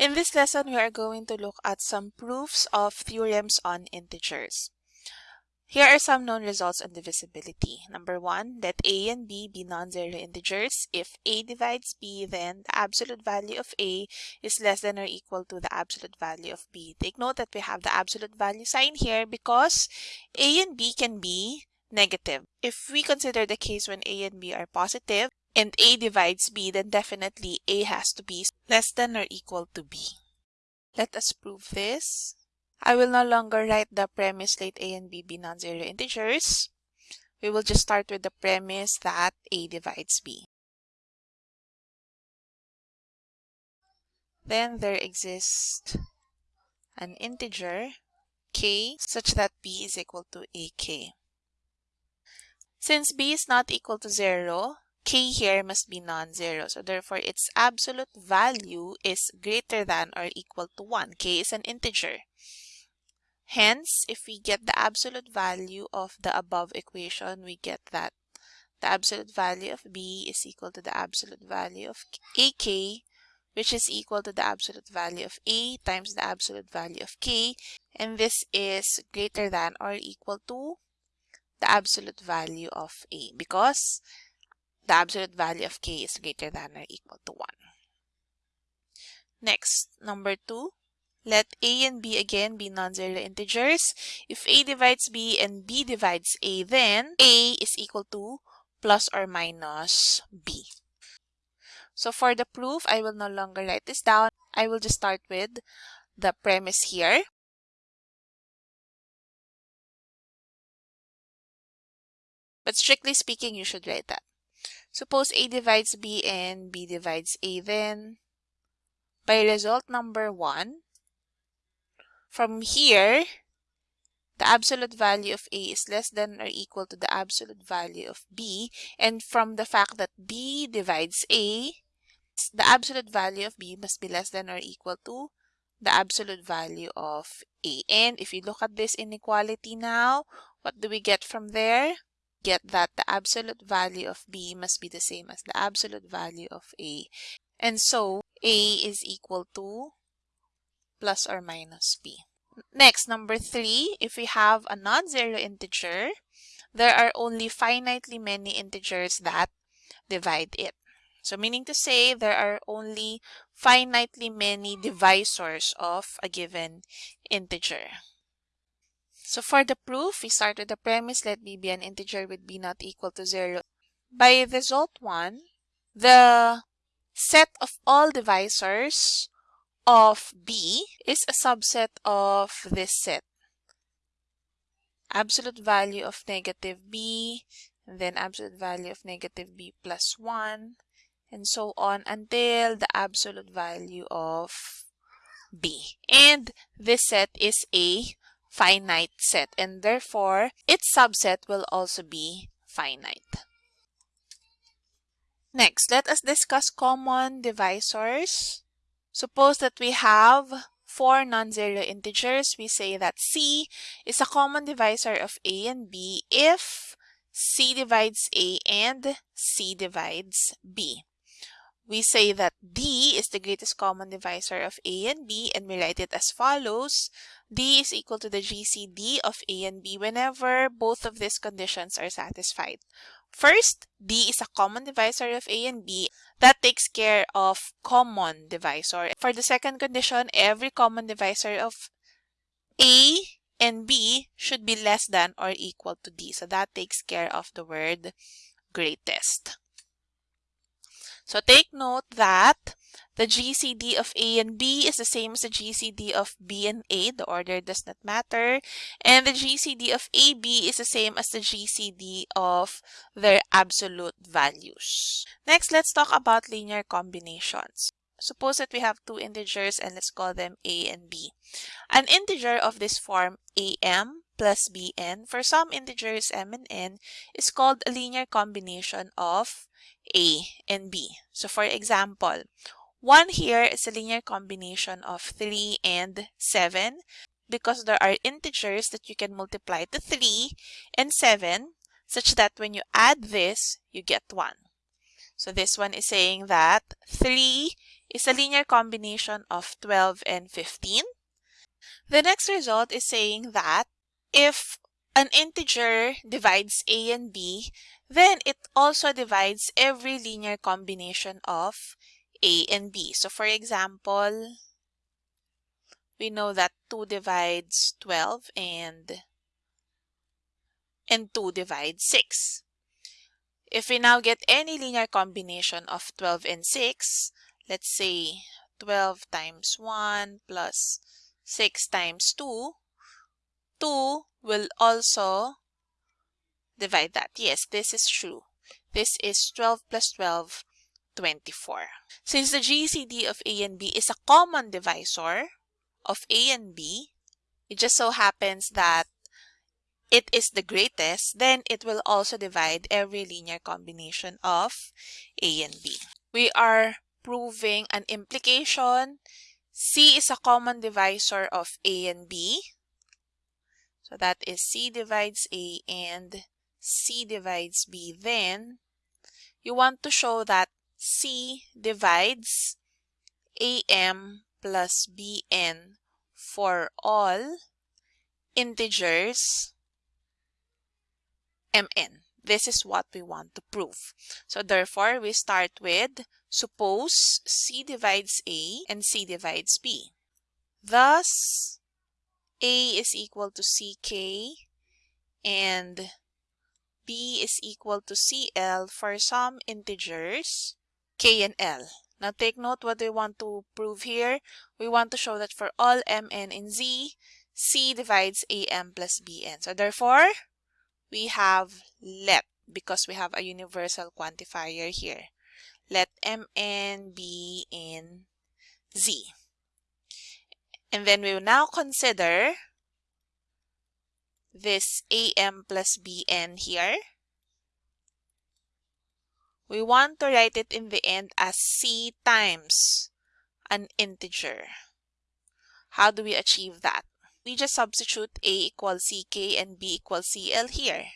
In this lesson, we are going to look at some proofs of theorems on integers. Here are some known results on divisibility. Number one, let a and b be non-zero integers. If a divides b, then the absolute value of a is less than or equal to the absolute value of b. Take note that we have the absolute value sign here because a and b can be negative. If we consider the case when a and b are positive and a divides b, then definitely a has to be less than or equal to b. Let us prove this. I will no longer write the premise let a and b be non-zero integers. We will just start with the premise that a divides b. Then there exists an integer k such that b is equal to ak. Since b is not equal to 0, k here must be non-zero. So therefore, its absolute value is greater than or equal to 1. k is an integer. Hence, if we get the absolute value of the above equation, we get that the absolute value of b is equal to the absolute value of ak, which is equal to the absolute value of a times the absolute value of k, and this is greater than or equal to the absolute value of a because the absolute value of k is greater than or equal to 1. Next, number 2. Let a and b again be non-zero integers. If a divides b and b divides a, then a is equal to plus or minus b. So for the proof, I will no longer write this down. I will just start with the premise here. But strictly speaking, you should write that. Suppose a divides b and b divides a, then by result number 1, from here, the absolute value of A is less than or equal to the absolute value of B. And from the fact that B divides A, the absolute value of B must be less than or equal to the absolute value of A. And if you look at this inequality now, what do we get from there? Get that the absolute value of B must be the same as the absolute value of A. And so A is equal to plus or minus b. Next, number three, if we have a non-zero integer, there are only finitely many integers that divide it. So meaning to say there are only finitely many divisors of a given integer. So for the proof, we start with the premise let b be an integer with b not equal to 0. By result 1, the set of all divisors of B is a subset of this set. Absolute value of negative B, then absolute value of negative B plus 1, and so on until the absolute value of B. And this set is a finite set, and therefore its subset will also be finite. Next, let us discuss common divisors. Suppose that we have four non-zero integers. We say that C is a common divisor of A and B if C divides A and C divides B. We say that D is the greatest common divisor of A and B and we write it as follows. D is equal to the GCD of A and B whenever both of these conditions are satisfied. First, D is a common divisor of A and B. That takes care of common divisor. For the second condition, every common divisor of A and B should be less than or equal to D. So that takes care of the word greatest. So take note that the GCD of A and B is the same as the GCD of B and A. The order does not matter. And the GCD of AB is the same as the GCD of their absolute values. Next, let's talk about linear combinations. Suppose that we have two integers and let's call them A and B. An integer of this form AM plus bn for some integers m and n is called a linear combination of a and b. So for example, 1 here is a linear combination of 3 and 7 because there are integers that you can multiply to 3 and 7 such that when you add this, you get 1. So this one is saying that 3 is a linear combination of 12 and 15. The next result is saying that if an integer divides a and b, then it also divides every linear combination of a and b. So for example, we know that 2 divides 12 and, and 2 divides 6. If we now get any linear combination of 12 and 6, let's say 12 times 1 plus 6 times 2, 2 will also divide that. Yes, this is true. This is 12 plus 12, 24. Since the GCD of A and B is a common divisor of A and B, it just so happens that it is the greatest, then it will also divide every linear combination of A and B. We are proving an implication. C is a common divisor of A and B. So that is C divides A and C divides B. Then you want to show that C divides AM plus BN for all integers mn. This is what we want to prove. So therefore, we start with suppose C divides A and C divides B. Thus, A is equal to CK and B is equal to CL for some integers K and L. Now take note what we want to prove here. We want to show that for all Mn in Z, C divides AM plus Bn. So therefore, we have let because we have a universal quantifier here. Let mn be in z. And then we will now consider this am plus bn here. We want to write it in the end as c times an integer. How do we achieve that? we just substitute A equals CK and B equals CL here.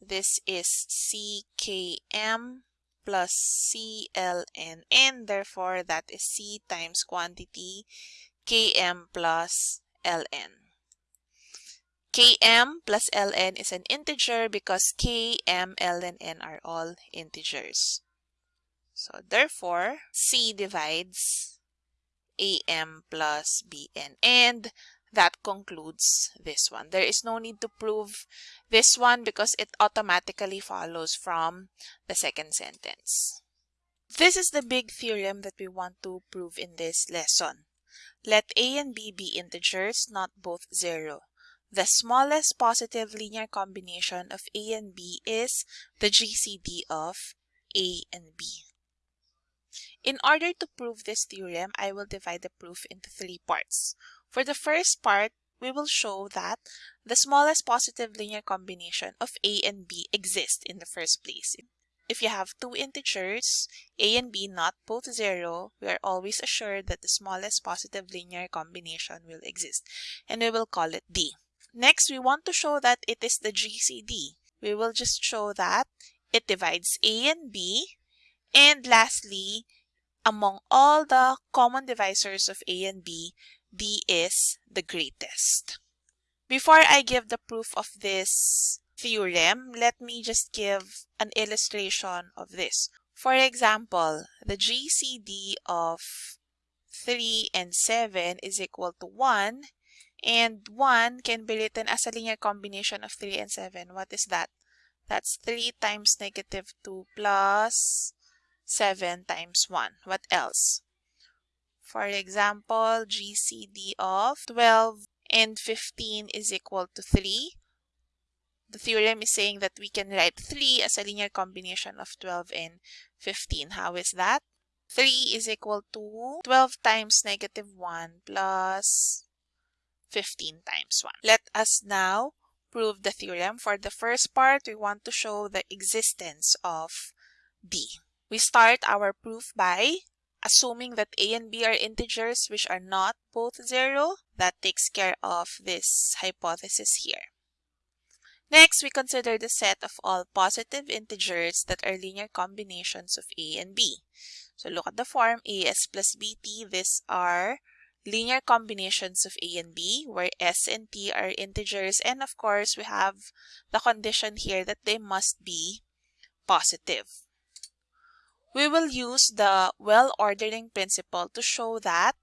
This is CKM plus CLN and therefore that is C times quantity KM plus LN. Km plus Ln is an integer because Km, L, and N are all integers. So therefore, C divides AM plus BN. And that concludes this one. There is no need to prove this one because it automatically follows from the second sentence. This is the big theorem that we want to prove in this lesson. Let a and b be integers, not both zero. The smallest positive linear combination of a and b is the GCD of a and b. In order to prove this theorem, I will divide the proof into three parts. For the first part, we will show that the smallest positive linear combination of a and b exists in the first place. If you have two integers, a and b not both zero, we are always assured that the smallest positive linear combination will exist, and we will call it d. Next, we want to show that it is the GCD. We will just show that it divides a and b, and lastly, among all the common divisors of a and b, D is the greatest. Before I give the proof of this theorem, let me just give an illustration of this. For example, the GCD of 3 and 7 is equal to 1 and 1 can be written as a linear combination of 3 and 7. What is that? That's 3 times negative 2 plus 7 times 1. What else? For example, GCD of 12 and 15 is equal to 3. The theorem is saying that we can write 3 as a linear combination of 12 and 15. How is that? 3 is equal to 12 times negative 1 plus 15 times 1. Let us now prove the theorem. For the first part, we want to show the existence of D. We start our proof by assuming that a and b are integers which are not both zero, that takes care of this hypothesis here. Next, we consider the set of all positive integers that are linear combinations of a and b. So look at the form AS plus BT. These are linear combinations of A and B where S and T are integers and of course we have the condition here that they must be positive. We will use the well ordering principle to show that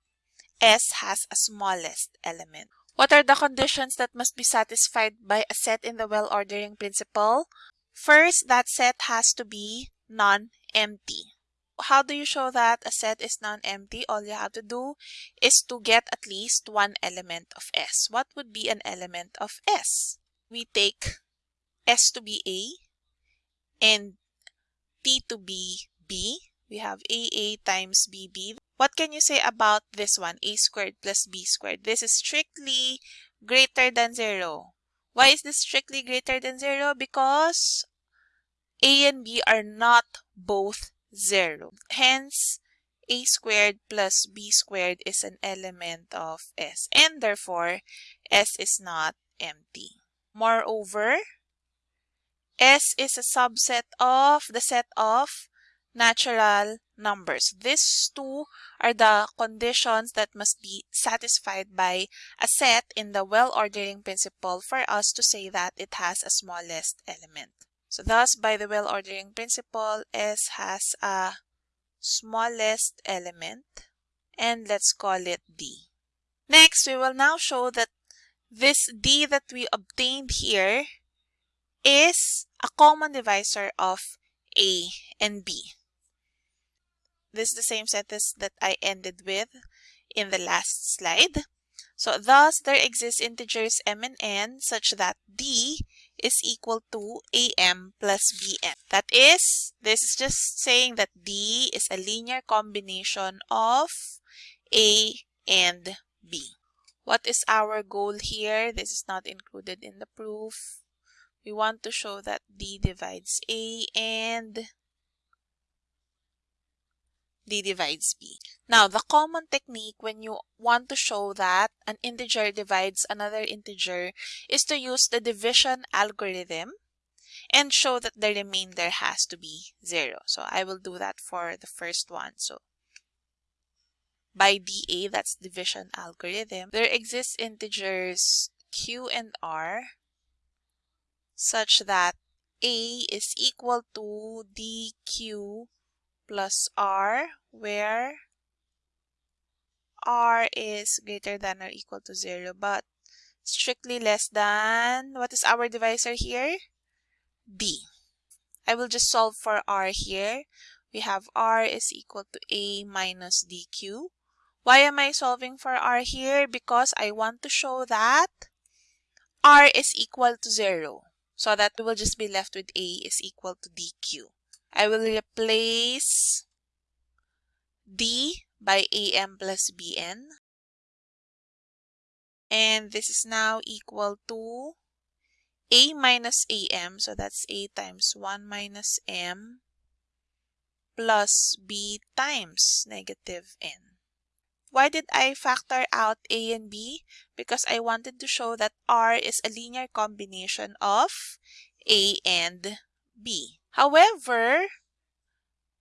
S has a smallest element. What are the conditions that must be satisfied by a set in the well ordering principle? First, that set has to be non-empty. How do you show that a set is non-empty? All you have to do is to get at least one element of S. What would be an element of S? We take S to be A and T to be B. We have AA times BB. What can you say about this one? A squared plus B squared. This is strictly greater than 0. Why is this strictly greater than 0? Because A and B are not both 0. Hence, a squared plus b squared is an element of S and therefore S is not empty. Moreover, S is a subset of the set of natural numbers. These two are the conditions that must be satisfied by a set in the well-ordering principle for us to say that it has a smallest element. So thus, by the well-ordering principle, S has a smallest element and let's call it D. Next, we will now show that this D that we obtained here is a common divisor of A and B. This is the same sentence that I ended with in the last slide. So thus, there exist integers m and n such that D is equal to am plus bm. That is, this is just saying that D is a linear combination of A and B. What is our goal here? This is not included in the proof. We want to show that D divides A and D divides B. Now, the common technique when you want to show that an integer divides another integer is to use the division algorithm and show that the remainder has to be 0. So I will do that for the first one. So by DA, that's division algorithm, there exists integers Q and R such that A is equal to DQ plus R where R is greater than or equal to 0 but strictly less than, what is our divisor here? b i will just solve for R here. We have R is equal to A minus DQ. Why am I solving for R here? Because I want to show that R is equal to 0. So that we will just be left with A is equal to DQ. I will replace D by AM plus BN. And this is now equal to A minus AM. So that's A times 1 minus M plus B times negative N. Why did I factor out A and B? Because I wanted to show that R is a linear combination of A and B. However,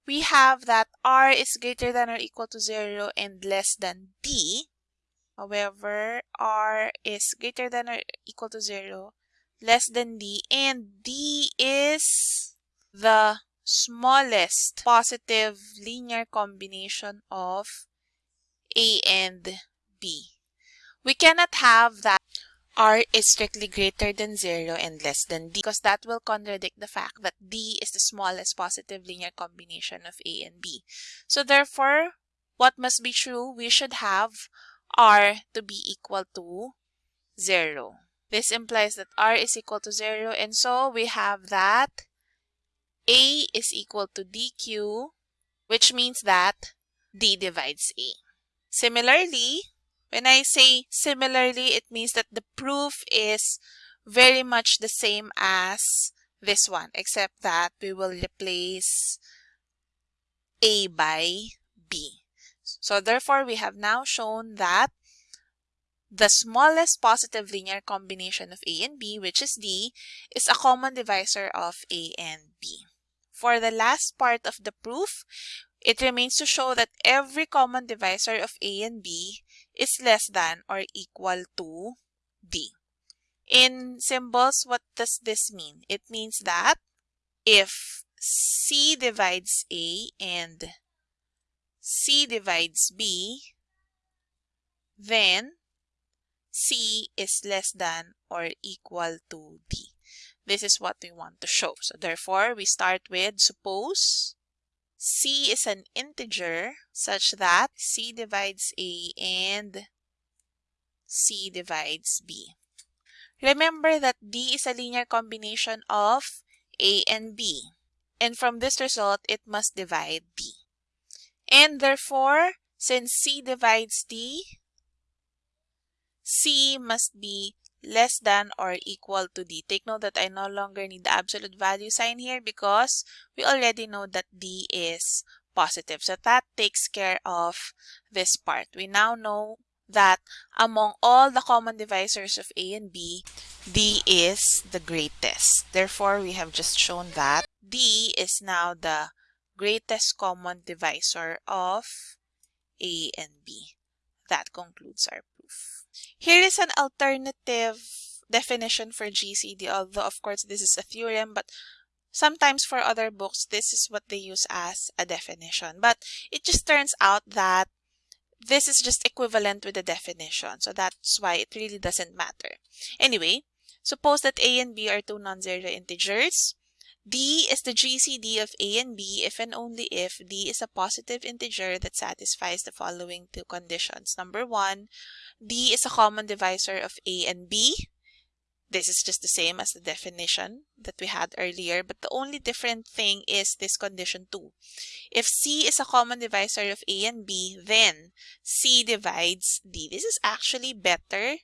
we have that r is greater than or equal to 0 and less than d. However, r is greater than or equal to 0, less than d, and d is the smallest positive linear combination of a and b. We cannot have that r is strictly greater than 0 and less than d because that will contradict the fact that d is the smallest positive linear combination of a and b. So therefore, what must be true? We should have r to be equal to 0. This implies that r is equal to 0 and so we have that a is equal to dq which means that d divides a. Similarly, when I say similarly, it means that the proof is very much the same as this one, except that we will replace A by B. So therefore, we have now shown that the smallest positive linear combination of A and B, which is D, is a common divisor of A and B. For the last part of the proof, It remains to show that every common divisor of A and B is less than or equal to D. In symbols, what does this mean? It means that if C divides A and C divides B, then C is less than or equal to D. This is what we want to show. So therefore, we start with suppose C is an integer such that C divides A and C divides B. Remember that D is a linear combination of A and B. And from this result, it must divide D. And therefore, since C divides D, C must be less than or equal to D. Take note that I no longer need the absolute value sign here because we already know that D is positive. So that takes care of this part. We now know that among all the common divisors of A and B, D is the greatest. Therefore, we have just shown that D is now the greatest common divisor of A and B. That concludes our proof. Here is an alternative definition for GCD, although of course this is a theorem, but sometimes for other books, this is what they use as a definition. But it just turns out that this is just equivalent with the definition. So that's why it really doesn't matter. Anyway, suppose that A and B are two non-zero integers. D is the GCD of A and B if and only if D is a positive integer that satisfies the following two conditions. Number one, D is a common divisor of A and B. This is just the same as the definition that we had earlier, but the only different thing is this condition 2. If C is a common divisor of A and B, then C divides D. This is actually better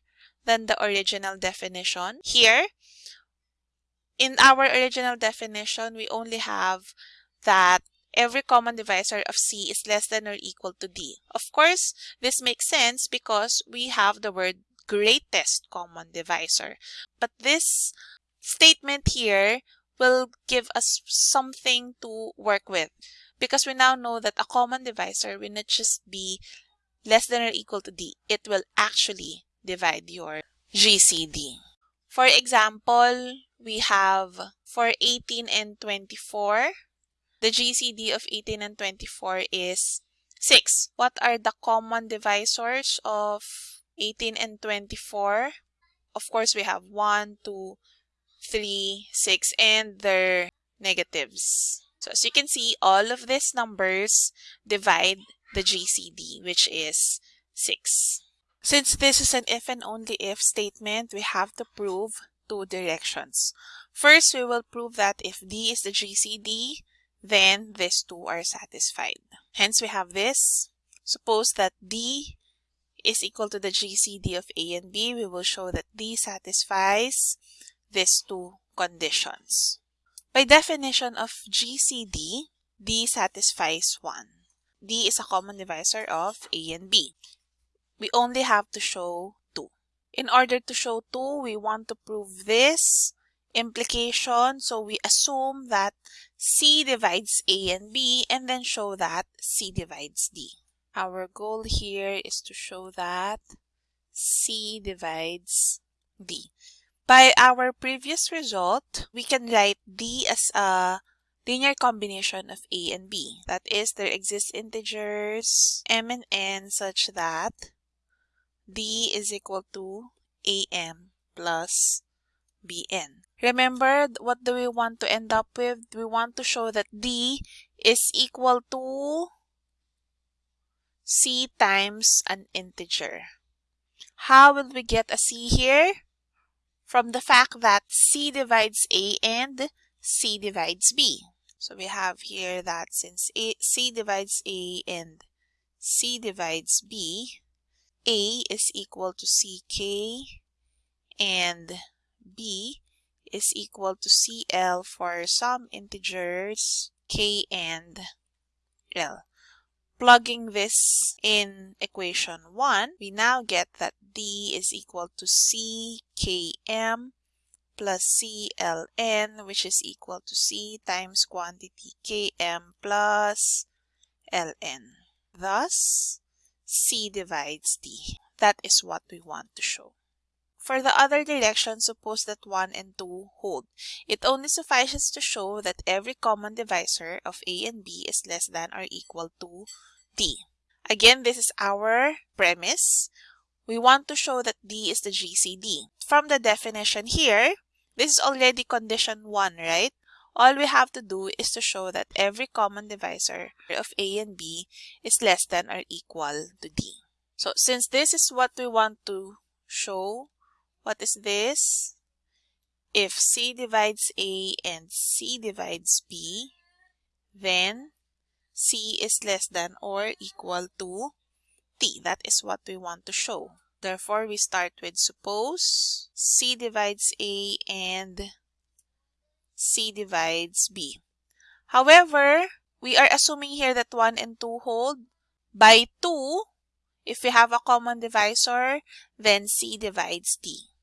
than the original definition. Here, in our original definition, we only have that every common divisor of C is less than or equal to D. Of course, this makes sense because we have the word greatest common divisor. But this statement here will give us something to work with because we now know that a common divisor will not just be less than or equal to D. It will actually divide your GCD. For example, we have for 18 and 24, the GCD of 18 and 24 is 6. What are the common divisors of 18 and 24? Of course, we have 1, 2, 3, 6, and their negatives. So as you can see, all of these numbers divide the GCD, which is 6. Since this is an if and only if statement, we have to prove two directions. First, we will prove that if D is the GCD, then these two are satisfied. Hence, we have this. Suppose that D is equal to the GCD of A and B. We will show that D satisfies these two conditions. By definition of GCD, D satisfies 1. D is a common divisor of A and B. We only have to show in order to show 2, we want to prove this implication. So we assume that C divides A and B and then show that C divides D. Our goal here is to show that C divides D. By our previous result, we can write D as a linear combination of A and B. That is, there exist integers m and n such that D is equal to AM plus BN. Remember, what do we want to end up with? We want to show that D is equal to C times an integer. How will we get a C here? From the fact that C divides A and C divides B. So we have here that since A, C divides A and C divides B, a is equal to CK and B is equal to CL for some integers K and L. Plugging this in equation 1, we now get that D is equal to CKM plus CLN, which is equal to C times quantity Km plus ln. Thus, C divides D. That is what we want to show. For the other direction, suppose that 1 and 2 hold. It only suffices to show that every common divisor of A and B is less than or equal to D. Again, this is our premise. We want to show that D is the GCD. From the definition here, this is already condition 1, right? All we have to do is to show that every common divisor of A and B is less than or equal to D. So since this is what we want to show, what is this? If C divides A and C divides B, then C is less than or equal to T. That is what we want to show. Therefore, we start with suppose C divides A and C divides B. However, we are assuming here that 1 and 2 hold. By 2, if we have a common divisor, then C divides D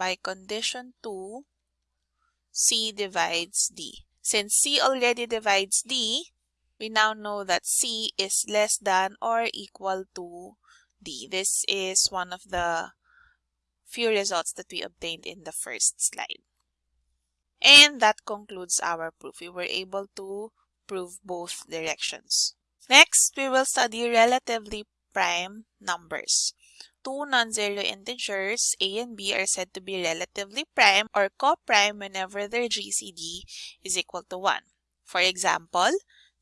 by condition 2, C divides D. Since C already divides D, we now know that C is less than or equal to D. This is one of the few results that we obtained in the first slide. And that concludes our proof. We were able to prove both directions. Next, we will study relatively prime numbers two non-zero integers, a and b, are said to be relatively prime or co-prime whenever their GCD is equal to 1. For example,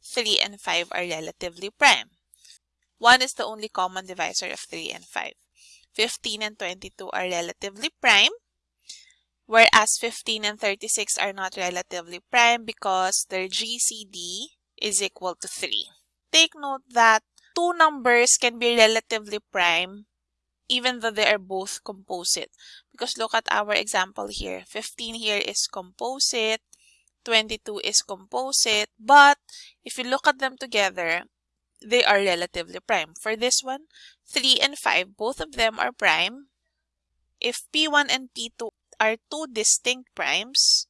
3 and 5 are relatively prime. 1 is the only common divisor of 3 and 5. 15 and 22 are relatively prime, whereas 15 and 36 are not relatively prime because their GCD is equal to 3. Take note that two numbers can be relatively prime even though they are both composite. Because look at our example here. 15 here is composite, 22 is composite, but if you look at them together, they are relatively prime. For this one, 3 and 5, both of them are prime. If P1 and P2 are two distinct primes,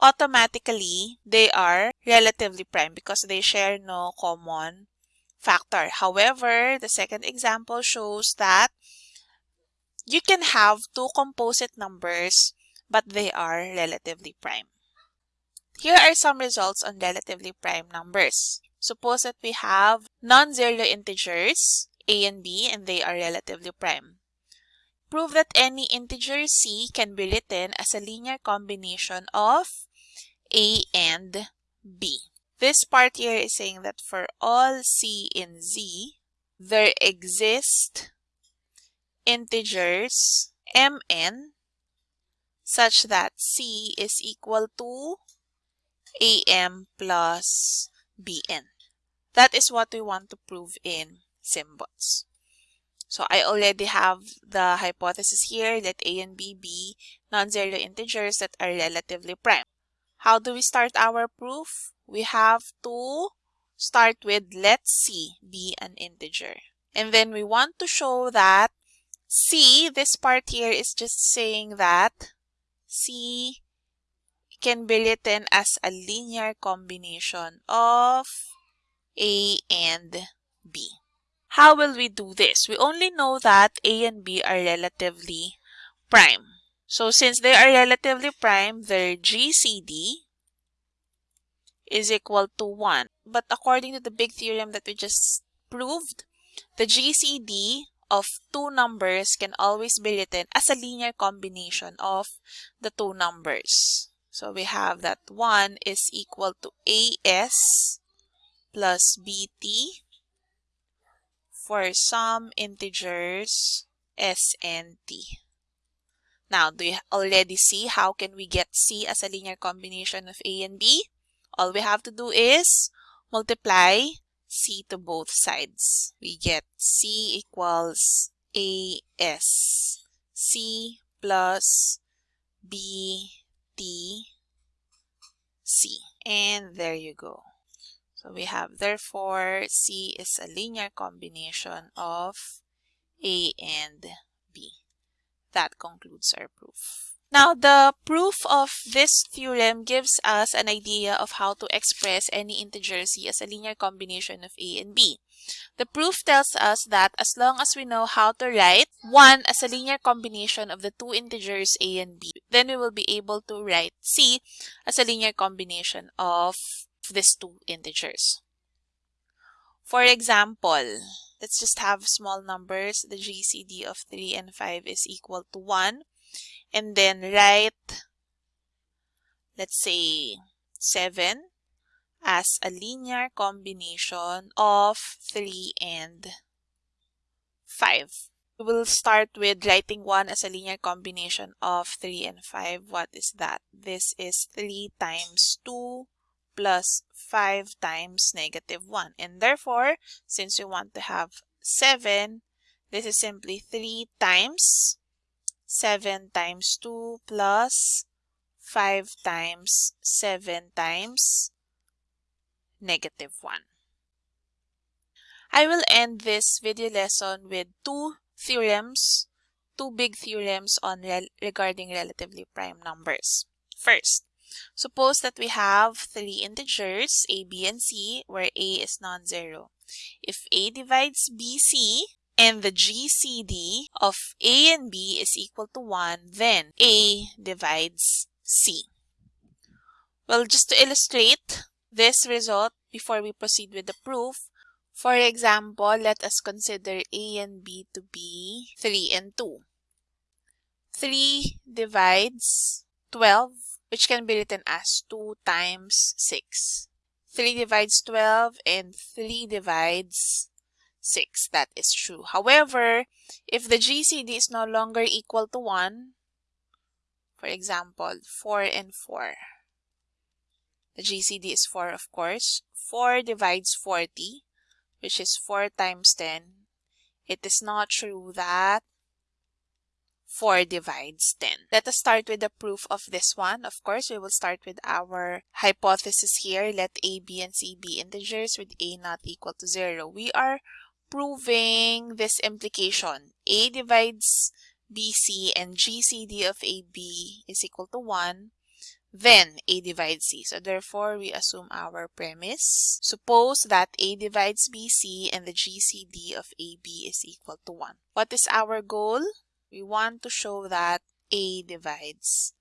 automatically they are relatively prime because they share no common factor. However, the second example shows that you can have two composite numbers, but they are relatively prime. Here are some results on relatively prime numbers. Suppose that we have non-zero integers, a and b, and they are relatively prime. Prove that any integer c can be written as a linear combination of a and b. This part here is saying that for all c in z, there exist integers mn such that c is equal to am plus bn. That is what we want to prove in SymBots. So I already have the hypothesis here that a and b be non-zero integers that are relatively prime. How do we start our proof? We have to start with let c be an integer. And then we want to show that C, this part here is just saying that C can be written as a linear combination of A and B. How will we do this? We only know that A and B are relatively prime. So since they are relatively prime, their GCD is equal to 1. But according to the big theorem that we just proved, the GCD of two numbers can always be written as a linear combination of the two numbers. So we have that 1 is equal to AS plus BT for some integers S and T. Now, do you already see how can we get C as a linear combination of A and B? All we have to do is multiply c to both sides. We get c equals as c plus b t c. And there you go. So we have therefore c is a linear combination of a and b. That concludes our proof. Now, the proof of this theorem gives us an idea of how to express any integer c as a linear combination of a and b. The proof tells us that as long as we know how to write 1 as a linear combination of the two integers a and b, then we will be able to write c as a linear combination of these two integers. For example, let's just have small numbers. The GCD of 3 and 5 is equal to 1 and then write, let's say, 7 as a linear combination of 3 and 5. We will start with writing 1 as a linear combination of 3 and 5. What is that? This is 3 times 2 plus 5 times negative 1. And therefore, since we want to have 7, this is simply 3 times 7 times 2 plus 5 times 7 times negative 1. I will end this video lesson with two theorems, two big theorems on regarding relatively prime numbers. First, suppose that we have three integers, a, b, and c, where a is non-zero. If a divides bc, and the GCD of A and B is equal to 1, then A divides C. Well, just to illustrate this result before we proceed with the proof, for example, let us consider A and B to be 3 and 2. 3 divides 12, which can be written as 2 times 6. 3 divides 12 and 3 divides 6. That is true. However, if the GCD is no longer equal to 1, for example, 4 and 4. The GCD is 4, of course. 4 divides 40, which is 4 times 10. It is not true that 4 divides 10. Let us start with the proof of this one. Of course, we will start with our hypothesis here. Let a, b, and c be integers with a not equal to 0. We are proving this implication. A divides BC and GCD of AB is equal to 1, then A divides C. So therefore, we assume our premise. Suppose that A divides BC and the GCD of AB is equal to 1. What is our goal? We want to show that A divides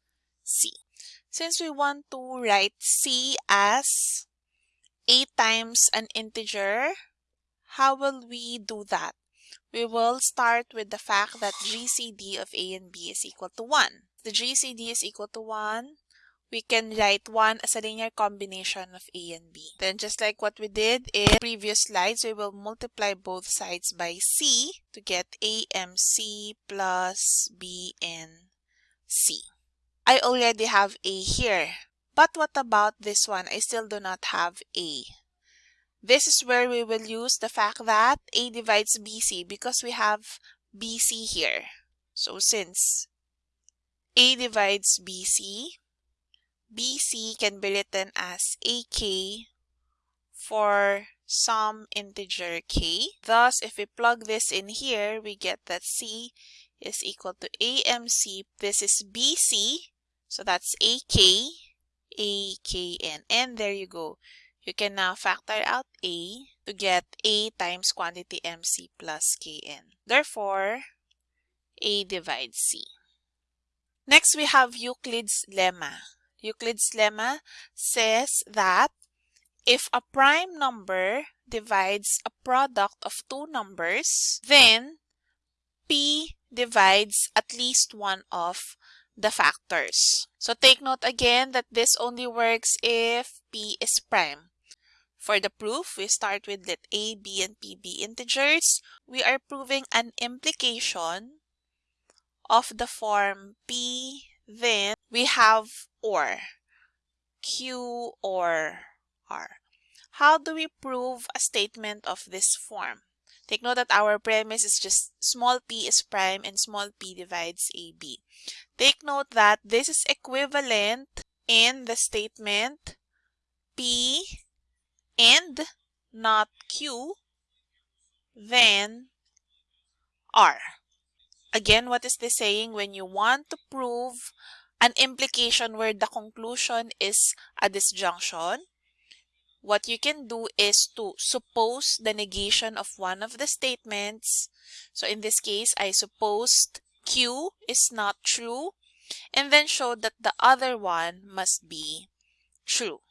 C. Since we want to write C as A times an integer, how will we do that? We will start with the fact that GCD of A and B is equal to 1. The GCD is equal to 1. We can write 1 as a linear combination of A and B. Then just like what we did in previous slides, we will multiply both sides by C to get AMC plus BNC. I already have A here. But what about this one? I still do not have A. This is where we will use the fact that A divides BC because we have BC here. So since A divides BC, BC can be written as AK for some integer k. Thus, if we plug this in here, we get that C is equal to AMC. This is BC, so that's AK, AKN, and there you go. You can now factor out A to get A times quantity MC plus Kn. Therefore, A divides C. Next, we have Euclid's lemma. Euclid's lemma says that if a prime number divides a product of two numbers, then P divides at least one of the factors. So take note again that this only works if P is prime. For the proof, we start with let a, b, and p be integers. We are proving an implication of the form p, then we have or, q or r. How do we prove a statement of this form? Take note that our premise is just small p is prime and small p divides ab. Take note that this is equivalent in the statement p and not Q, then R. Again, what is this saying? When you want to prove an implication where the conclusion is a disjunction, what you can do is to suppose the negation of one of the statements. So in this case, I supposed Q is not true and then show that the other one must be true.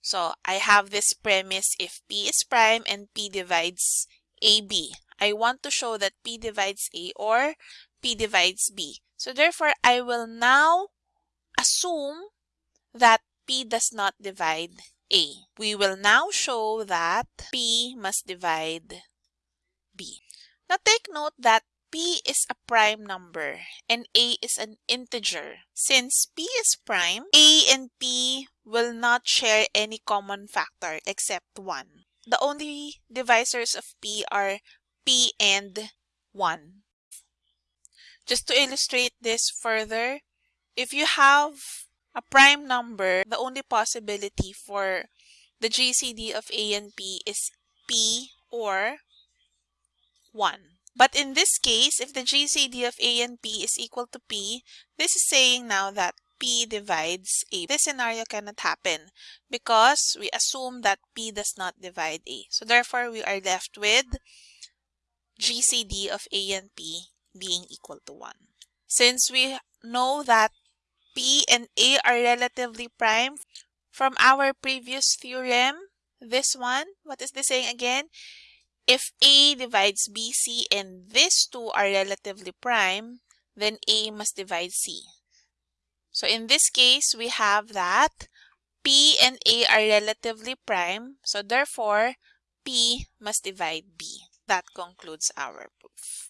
So I have this premise if P is prime and P divides AB. I want to show that P divides A or P divides B. So therefore, I will now assume that P does not divide A. We will now show that P must divide B. Now take note that P is a prime number and A is an integer. Since P is prime, A and P will not share any common factor except 1. The only divisors of P are P and 1. Just to illustrate this further, if you have a prime number, the only possibility for the GCD of A and P is P or 1. But in this case, if the GCD of A and P is equal to P, this is saying now that P divides A. This scenario cannot happen because we assume that P does not divide A. So therefore, we are left with GCD of A and P being equal to 1. Since we know that P and A are relatively prime from our previous theorem, this one, what is this saying again? If A divides BC and these two are relatively prime, then A must divide C. So in this case, we have that P and A are relatively prime, so therefore P must divide B. That concludes our proof.